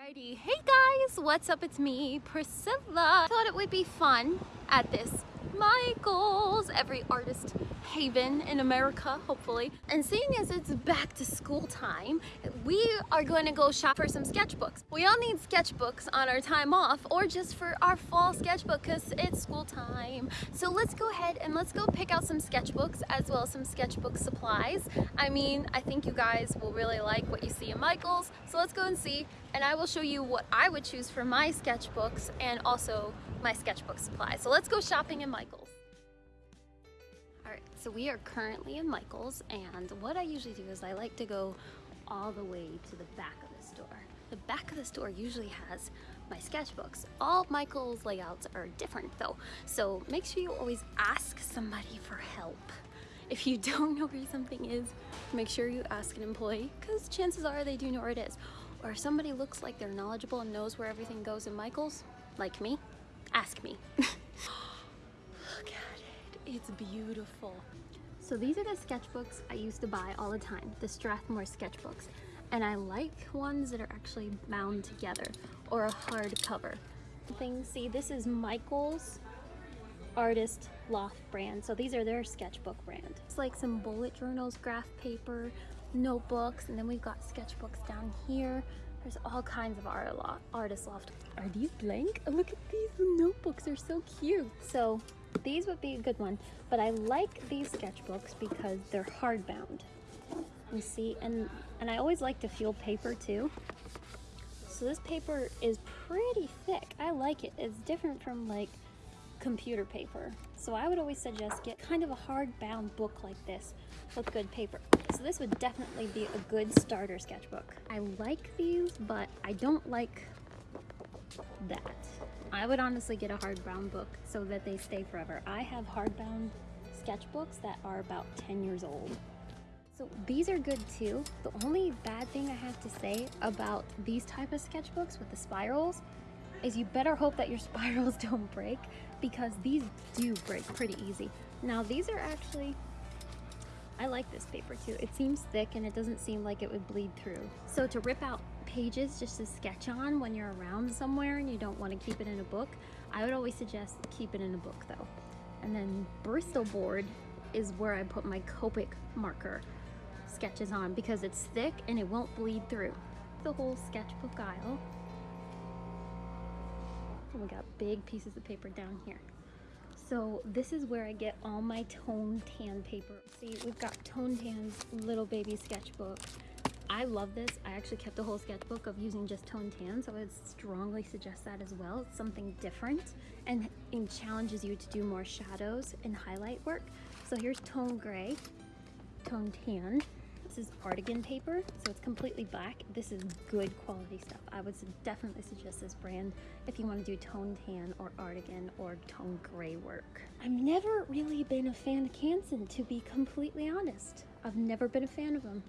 Alrighty, hey guys, what's up? It's me, Priscilla. Thought it would be fun at this Michaels, every artist haven in America, hopefully. And seeing as it's back to school time, we are going to go shop for some sketchbooks. We all need sketchbooks on our time off or just for our fall sketchbook because it's school time. So let's go ahead and let's go pick out some sketchbooks as well as some sketchbook supplies. I mean, I think you guys will really like what you see in Michaels. So let's go and see and I will show you what I would choose for my sketchbooks and also my sketchbook supplies. So let's go shopping in Michaels. All right, so we are currently in Michaels and what I usually do is I like to go all the way to the back of the store. The back of the store usually has my sketchbooks. All Michaels layouts are different though, so make sure you always ask somebody for help. If you don't know where something is, make sure you ask an employee because chances are they do know where it is. Or if somebody looks like they're knowledgeable and knows where everything goes in Michaels, like me, ask me. Look at it, it's beautiful. So these are the sketchbooks I used to buy all the time, the Strathmore sketchbooks. And I like ones that are actually bound together or a hard cover. Thing, see, this is Michael's Artist Loft brand. So these are their sketchbook brand. It's like some bullet journals, graph paper, notebooks, and then we've got sketchbooks down here. There's all kinds of art artist loft. Are these blank? Look at these notebooks, they're so cute. So these would be a good one, but I like these sketchbooks because they're hardbound. You see, and, and I always like to feel paper too. So this paper is pretty thick. I like it. It's different from like computer paper. So I would always suggest get kind of a hardbound book like this with good paper. So this would definitely be a good starter sketchbook. I like these, but I don't like that. I would honestly get a hardbound book so that they stay forever. I have hardbound sketchbooks that are about 10 years old. So these are good too. The only bad thing I have to say about these type of sketchbooks with the spirals is you better hope that your spirals don't break because these do break pretty easy. Now these are actually I like this paper too. It seems thick and it doesn't seem like it would bleed through. So to rip out pages just to sketch on when you're around somewhere and you don't want to keep it in a book, I would always suggest keep it in a book though. And then Bristol board is where I put my Copic marker sketches on because it's thick and it won't bleed through. The whole sketchbook aisle. And we got big pieces of paper down here. So this is where I get all my Tone Tan paper. See, we've got Tone Tan's little baby sketchbook. I love this. I actually kept a whole sketchbook of using just Tone Tan, so I would strongly suggest that as well. It's something different and it challenges you to do more shadows and highlight work. So here's Tone Gray, Tone Tan, this is Artagain paper, so it's completely black. This is good quality stuff. I would definitely suggest this brand if you want to do tone tan or Artagain or tone gray work. I've never really been a fan of Canson, to be completely honest. I've never been a fan of them.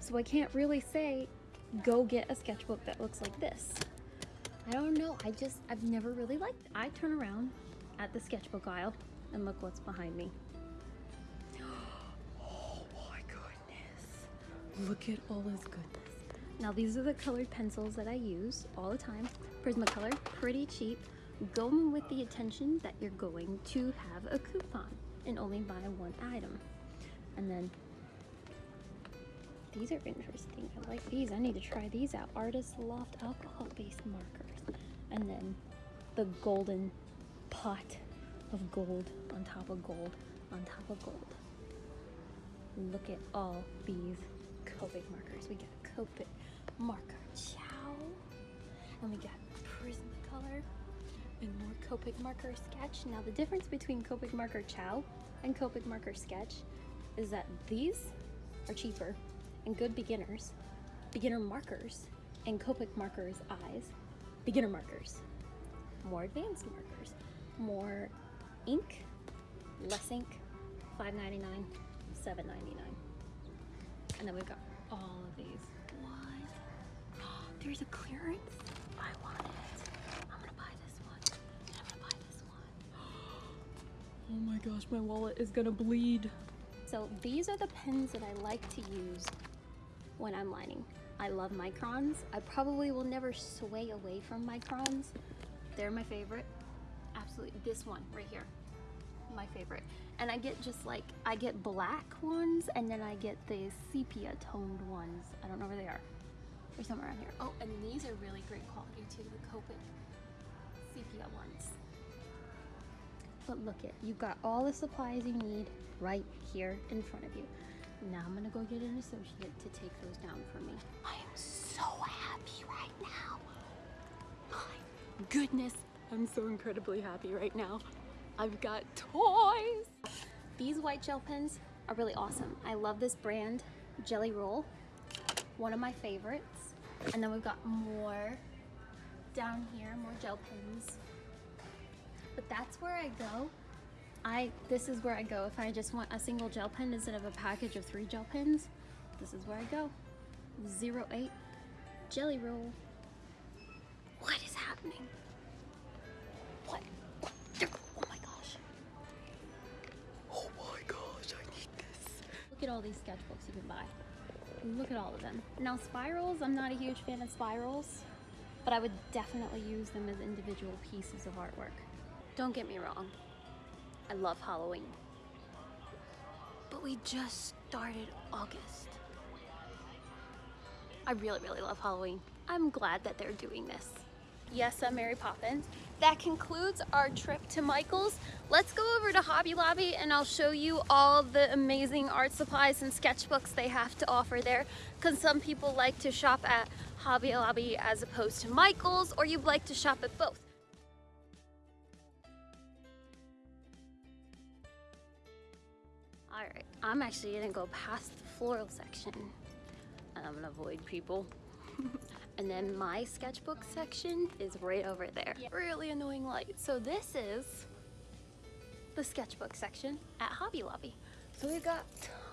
So I can't really say, go get a sketchbook that looks like this. I don't know, I just, I've never really liked it. I turn around at the sketchbook aisle and look what's behind me. Oh my goodness. Look at all this goodness. Now these are the colored pencils that I use all the time. Prismacolor, pretty cheap. Go with the attention that you're going to have a coupon and only buy one item. And then these are interesting. I like these. I need to try these out. Artist Loft alcohol-based markers. And then the golden pot of gold on top of gold on top of gold. Look at all these Copic markers. We got Copic marker Ciao. And we got Prismacolor and more Copic marker sketch. Now the difference between Copic marker Ciao and Copic marker sketch is that these are cheaper and good beginners, beginner markers, and Copic markers eyes, beginner markers, more advanced markers, more ink, less ink, $5.99, $7.99. And then we've got all of these. What? there's a clearance? I want it. I'm gonna buy this one. I'm gonna buy this one. Oh my gosh, my wallet is gonna bleed. So these are the pens that I like to use when I'm lining. I love microns. I probably will never sway away from microns. They're my favorite. Absolutely, this one right here, my favorite. And I get just like, I get black ones and then I get the sepia toned ones. I don't know where they are. They're somewhere around here. Oh, and these are really great quality too, the Copic sepia ones. But look it, you've got all the supplies you need right here in front of you. Now I'm gonna go get an associate to take those down for me. I am so happy right now. My goodness, I'm so incredibly happy right now. I've got toys. These white gel pens are really awesome. I love this brand, Gelly Roll, one of my favorites. And then we've got more down here, more gel pens. But that's where I go I this is where I go if I just want a single gel pen instead of a package of three gel pens. This is where I go. Zero eight Gelly Roll. What is happening? What? what? Oh my gosh. Oh my gosh, I need this. Look at all these sketchbooks you can buy. Look at all of them. Now spirals, I'm not a huge fan of spirals, but I would definitely use them as individual pieces of artwork. Don't get me wrong, I love Halloween. But we just started August. I really, really love Halloween. I'm glad that they're doing this. Yes, I'm Mary Poppins. That concludes our trip to Michael's. Let's go over to Hobby Lobby and I'll show you all the amazing art supplies and sketchbooks they have to offer there because some people like to shop at Hobby Lobby as opposed to Michael's or you'd like to shop at both. I'm actually gonna go past the floral section and I'm gonna avoid people. and then my sketchbook section is right over there. Yeah. Really annoying light. So this is the sketchbook section at Hobby Lobby. So we've got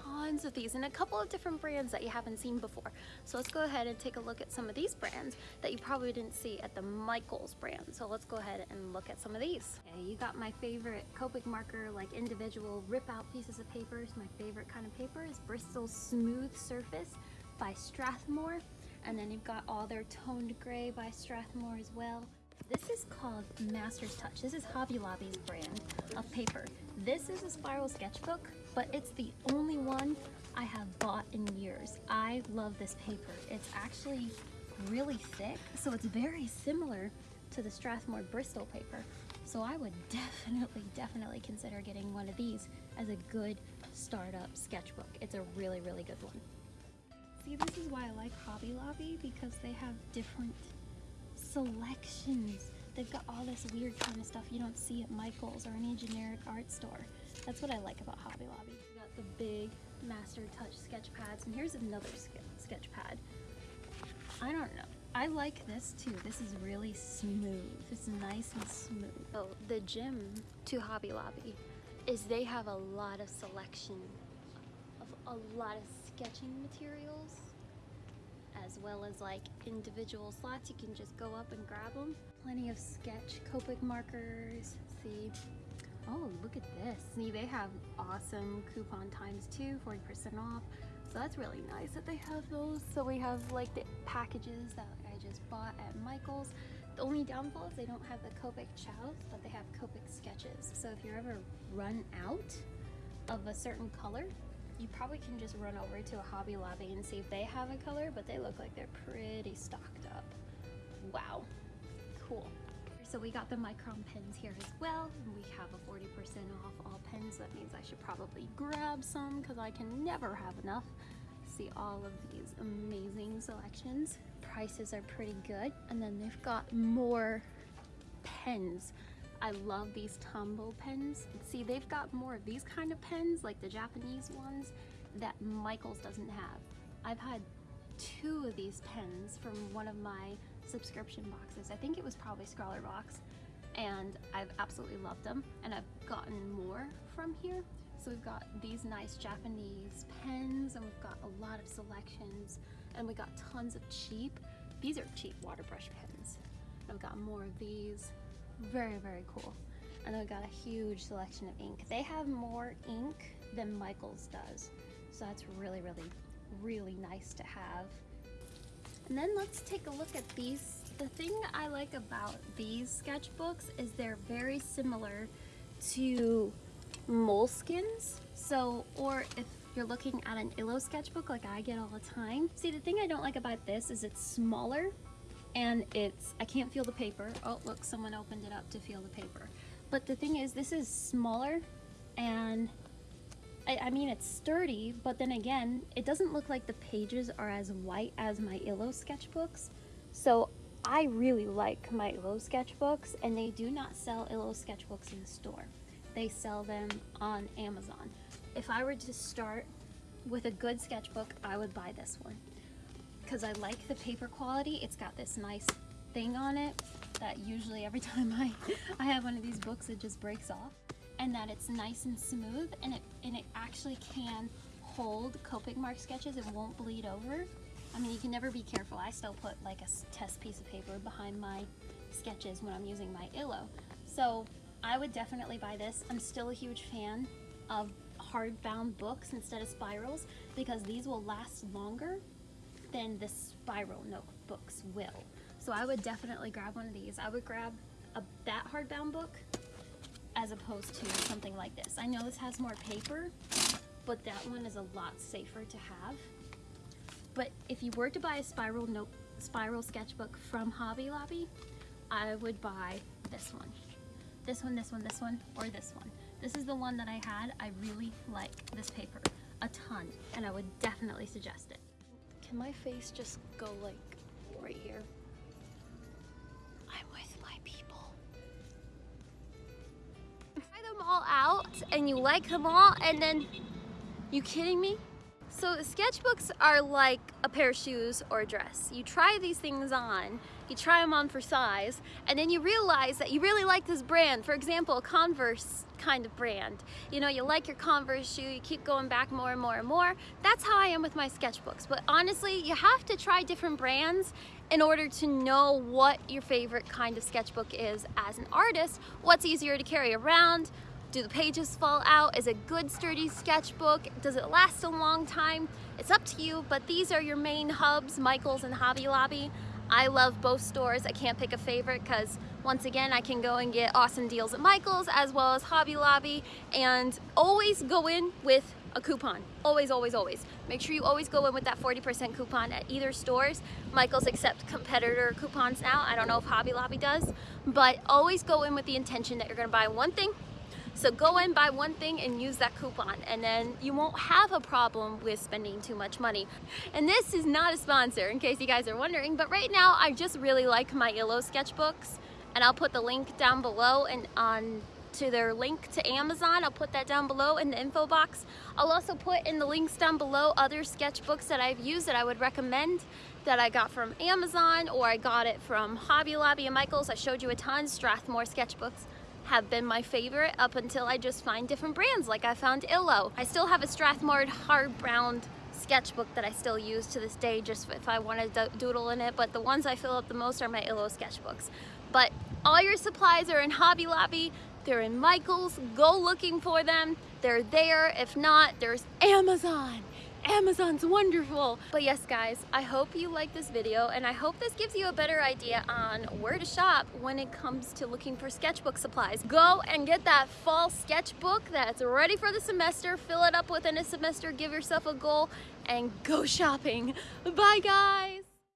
tons of these and a couple of different brands that you haven't seen before. So let's go ahead and take a look at some of these brands that you probably didn't see at the Michaels brand. So let's go ahead and look at some of these. Okay, you got my favorite Copic marker, like individual rip out pieces of papers. My favorite kind of paper is Bristol Smooth Surface by Strathmore. And then you've got all their toned gray by Strathmore as well. This is called Master's Touch. This is Hobby Lobby's brand of paper. This is a spiral sketchbook, but it's the only one I have bought in years. I love this paper. It's actually really thick, so it's very similar to the Strathmore Bristol paper. So I would definitely, definitely consider getting one of these as a good startup sketchbook. It's a really, really good one. See, this is why I like Hobby Lobby because they have different selections. They've got all this weird kind of stuff you don't see at Michael's or any generic art store. That's what I like about Hobby Lobby. We got the big Master Touch sketch pads, and here's another sketch pad. I don't know. I like this too. This is really smooth. It's nice and smooth. So the gym to Hobby Lobby is they have a lot of selection of a lot of sketching materials as well as like individual slots. You can just go up and grab them. Plenty of sketch Copic markers. See, oh, look at this. See, they have awesome coupon times too, 40% off. So that's really nice that they have those. So we have like the packages that I just bought at Michael's. The only downfall is they don't have the Copic Ciaos, but they have Copic sketches. So if you're ever run out of a certain color, you probably can just run over to a Hobby Lobby and see if they have a color, but they look like they're pretty stocked up. Wow, cool. So we got the Micron pens here as well. We have a 40% off all pens. That means I should probably grab some because I can never have enough. See all of these amazing selections. Prices are pretty good. And then they've got more pens. I love these Tombow pens. See, they've got more of these kind of pens, like the Japanese ones, that Michaels doesn't have. I've had two of these pens from one of my subscription boxes. I think it was probably Scrawlrbox, and I've absolutely loved them, and I've gotten more from here. So we've got these nice Japanese pens, and we've got a lot of selections, and we got tons of cheap, these are cheap water brush pens. And we've got more of these, very, very cool. And I've got a huge selection of ink. They have more ink than Michaels does. So that's really, really really nice to have. And then let's take a look at these. The thing I like about these sketchbooks is they're very similar to moleskins. So, or if you're looking at an Illo sketchbook like I get all the time. See, the thing I don't like about this is it's smaller and it's, I can't feel the paper. Oh, look, someone opened it up to feel the paper. But the thing is, this is smaller and I, I, mean, it's sturdy, but then again, it doesn't look like the pages are as white as my Illo sketchbooks. So I really like my Illo sketchbooks and they do not sell Illo sketchbooks in the store. They sell them on Amazon. If I were to start with a good sketchbook, I would buy this one because I like the paper quality. It's got this nice thing on it that usually every time I, I have one of these books, it just breaks off and that it's nice and smooth and it, and it actually can hold Copic mark sketches. It won't bleed over. I mean, you can never be careful. I still put like a test piece of paper behind my sketches when I'm using my Illo. So I would definitely buy this. I'm still a huge fan of hardbound books instead of spirals because these will last longer than the spiral notebooks will. So I would definitely grab one of these. I would grab a, that hardbound book as opposed to something like this. I know this has more paper, but that one is a lot safer to have. But if you were to buy a spiral note, spiral sketchbook from Hobby Lobby, I would buy this one. This one, this one, this one, or this one. This is the one that I had. I really like this paper a ton, and I would definitely suggest it. Can my face just go like right here? And you like them all and then, you kidding me? So sketchbooks are like a pair of shoes or a dress. You try these things on, you try them on for size, and then you realize that you really like this brand. For example, a Converse kind of brand. You know, you like your Converse shoe, you keep going back more and more and more. That's how I am with my sketchbooks. But honestly, you have to try different brands in order to know what your favorite kind of sketchbook is as an artist, what's easier to carry around, do the pages fall out? Is it good sturdy sketchbook? Does it last a long time? It's up to you, but these are your main hubs, Michaels and Hobby Lobby. I love both stores. I can't pick a favorite because once again, I can go and get awesome deals at Michaels as well as Hobby Lobby and always go in with a coupon. Always, always, always. Make sure you always go in with that 40% coupon at either stores. Michaels accept competitor coupons now. I don't know if Hobby Lobby does, but always go in with the intention that you're gonna buy one thing so go and buy one thing and use that coupon and then you won't have a problem with spending too much money. And this is not a sponsor in case you guys are wondering, but right now I just really like my Illo sketchbooks and I'll put the link down below and on to their link to Amazon. I'll put that down below in the info box. I'll also put in the links down below other sketchbooks that I've used that I would recommend that I got from Amazon or I got it from Hobby Lobby and Michaels. I showed you a ton, Strathmore sketchbooks have been my favorite up until I just find different brands like I found Illo. I still have a Strathmore hard sketchbook that I still use to this day just if I want to doodle in it but the ones I fill up the most are my Illo sketchbooks. But all your supplies are in Hobby Lobby, they're in Michael's, go looking for them, they're there, if not there's Amazon. Amazon's wonderful. But yes, guys, I hope you like this video and I hope this gives you a better idea on where to shop when it comes to looking for sketchbook supplies. Go and get that fall sketchbook that's ready for the semester, fill it up within a semester, give yourself a goal, and go shopping. Bye, guys.